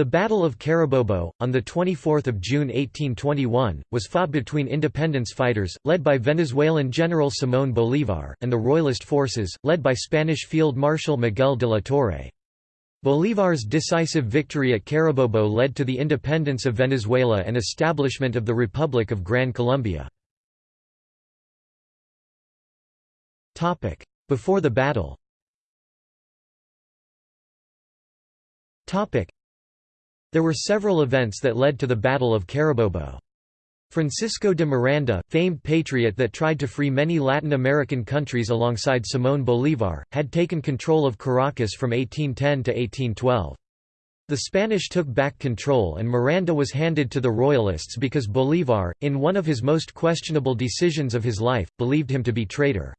The Battle of Carabobo, on 24 June 1821, was fought between independence fighters, led by Venezuelan General Simón Bolívar, and the Royalist forces, led by Spanish Field Marshal Miguel de la Torre. Bolívar's decisive victory at Carabobo led to the independence of Venezuela and establishment of the Republic of Gran Colombia. Before the battle there were several events that led to the Battle of Carabobo. Francisco de Miranda, famed patriot that tried to free many Latin American countries alongside Simón Bolívar, had taken control of Caracas from 1810 to 1812. The Spanish took back control and Miranda was handed to the Royalists because Bolívar, in one of his most questionable decisions of his life, believed him to be traitor.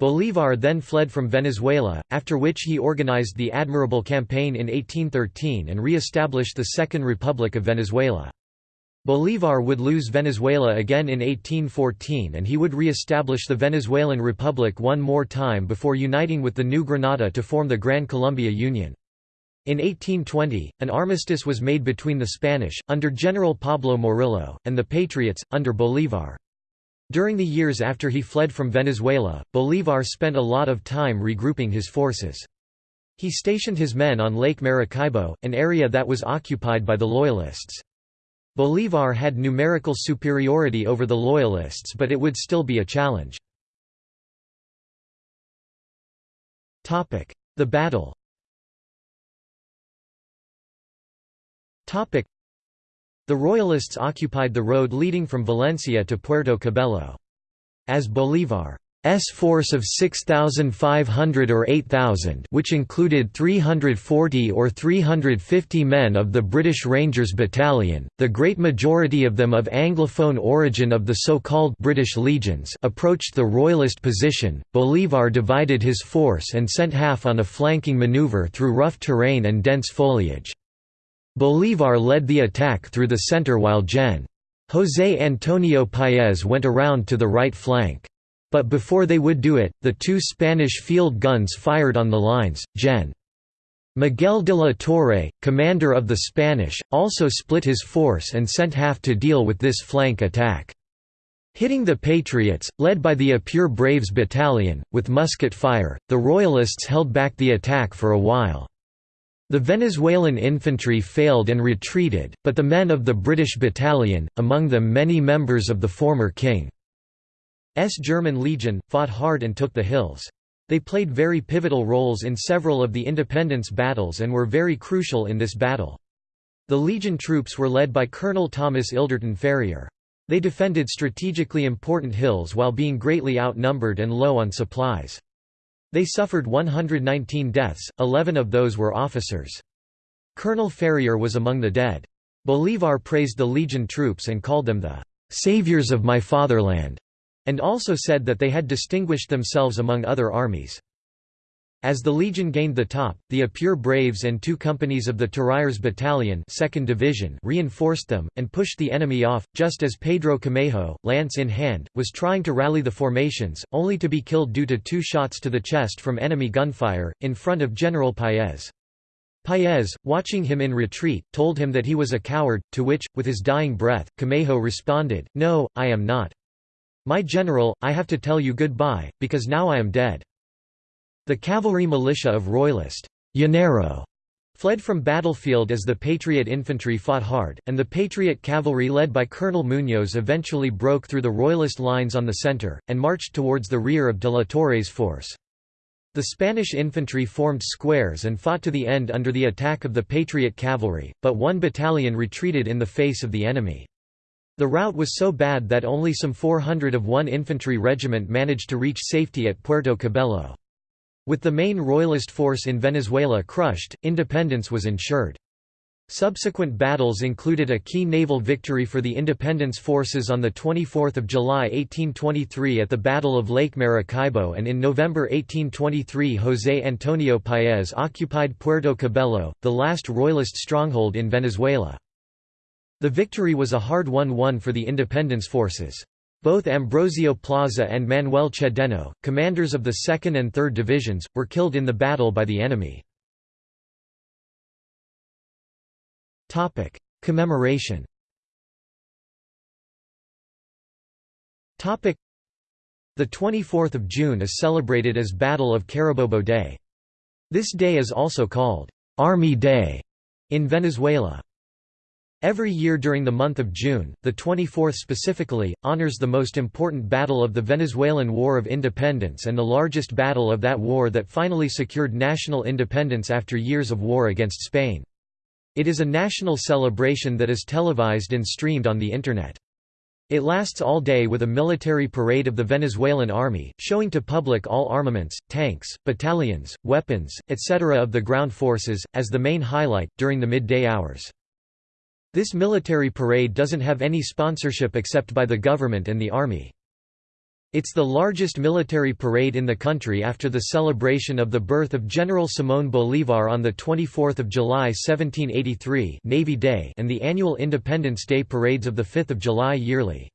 Bolívar then fled from Venezuela, after which he organized the Admirable Campaign in 1813 and re-established the Second Republic of Venezuela. Bolívar would lose Venezuela again in 1814 and he would re-establish the Venezuelan Republic one more time before uniting with the New Granada to form the Gran Colombia Union. In 1820, an armistice was made between the Spanish, under General Pablo Morillo, and the Patriots, under Bolívar. During the years after he fled from Venezuela, Bolívar spent a lot of time regrouping his forces. He stationed his men on Lake Maracaibo, an area that was occupied by the Loyalists. Bolívar had numerical superiority over the Loyalists but it would still be a challenge. The battle the Royalists occupied the road leading from Valencia to Puerto Cabello. As Bolívar's force of 6,500 or 8,000 which included 340 or 350 men of the British Rangers Battalion, the great majority of them of Anglophone origin of the so-called British Legions approached the Royalist position, Bolívar divided his force and sent half on a flanking maneuver through rough terrain and dense foliage. Bolívar led the attack through the center while Gen. José Antonio Paez went around to the right flank. But before they would do it, the two Spanish field guns fired on the lines. Gen. Miguel de la Torre, commander of the Spanish, also split his force and sent half to deal with this flank attack. Hitting the Patriots, led by the Apure Braves Battalion, with musket fire, the Royalists held back the attack for a while. The Venezuelan infantry failed and retreated, but the men of the British battalion, among them many members of the former King's German Legion, fought hard and took the hills. They played very pivotal roles in several of the independence battles and were very crucial in this battle. The Legion troops were led by Colonel Thomas Ilderton Ferrier. They defended strategically important hills while being greatly outnumbered and low on supplies. They suffered 119 deaths, 11 of those were officers. Colonel Ferrier was among the dead. Bolívar praised the Legion troops and called them the "'saviors of my fatherland' and also said that they had distinguished themselves among other armies. As the Legion gained the top, the Apure Braves and two companies of the Tirailleurs Battalion 2nd Division reinforced them, and pushed the enemy off, just as Pedro Camejo, lance in hand, was trying to rally the formations, only to be killed due to two shots to the chest from enemy gunfire, in front of General Paez. Paez, watching him in retreat, told him that he was a coward, to which, with his dying breath, Camejo responded, No, I am not. My general, I have to tell you goodbye, because now I am dead. The cavalry militia of Royalist Llanero fled from battlefield as the Patriot infantry fought hard, and the Patriot cavalry led by Colonel Muñoz eventually broke through the Royalist lines on the center, and marched towards the rear of de la Torre's force. The Spanish infantry formed squares and fought to the end under the attack of the Patriot cavalry, but one battalion retreated in the face of the enemy. The rout was so bad that only some 400 of one infantry regiment managed to reach safety at Puerto Cabello. With the main royalist force in Venezuela crushed, independence was ensured. Subsequent battles included a key naval victory for the independence forces on 24 July 1823 at the Battle of Lake Maracaibo and in November 1823 José Antonio Paez occupied Puerto Cabello, the last royalist stronghold in Venezuela. The victory was a hard-won one for the independence forces. Both Ambrosio Plaza and Manuel Cedeño, commanders of the 2nd and 3rd Divisions, were killed in the battle by the enemy. Commemoration. The 24th of June is celebrated as Battle of Carabobo Day. This day is also called Army Day in Venezuela. Every year during the month of June, the 24th specifically, honors the most important battle of the Venezuelan War of Independence and the largest battle of that war that finally secured national independence after years of war against Spain. It is a national celebration that is televised and streamed on the Internet. It lasts all day with a military parade of the Venezuelan army, showing to public all armaments, tanks, battalions, weapons, etc. of the ground forces, as the main highlight, during the midday hours. This military parade doesn't have any sponsorship except by the government and the army. It's the largest military parade in the country after the celebration of the birth of General Simón Bolívar on 24 July 1783 Navy Day and the annual Independence Day parades of 5 July yearly.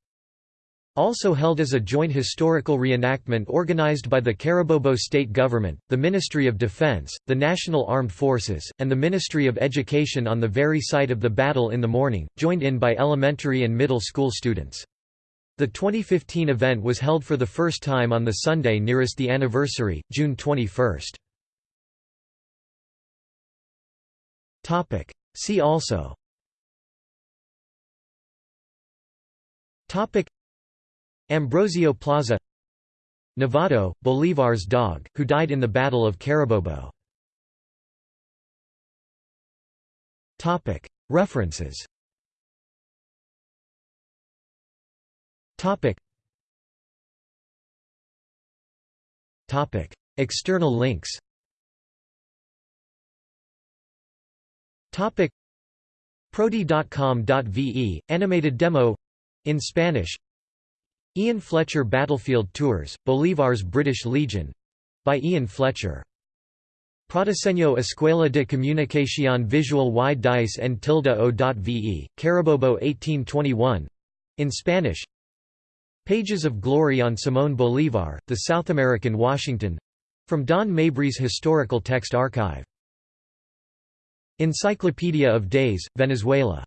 Also held as a joint historical reenactment organized by the Carabobo state government, the Ministry of Defense, the National Armed Forces, and the Ministry of Education on the very site of the battle in the morning, joined in by elementary and middle school students. The 2015 event was held for the first time on the Sunday nearest the anniversary, June 21. See also Ambrosio Plaza Nevado, Bolívar's dog, who died in the Battle of Carabobo. References. External links. Prodi.com.ve, animated demo in Spanish Ian Fletcher Battlefield Tours, Bolívar's British Legion. By Ian Fletcher. Prodiseño Escuela de Comunicación Visual y Dice en tilde o.ve, Carabobo 1821 in Spanish. Pages of Glory on Simón Bolívar, the South American Washington. From Don Mabry's Historical Text Archive. Encyclopedia of Days, Venezuela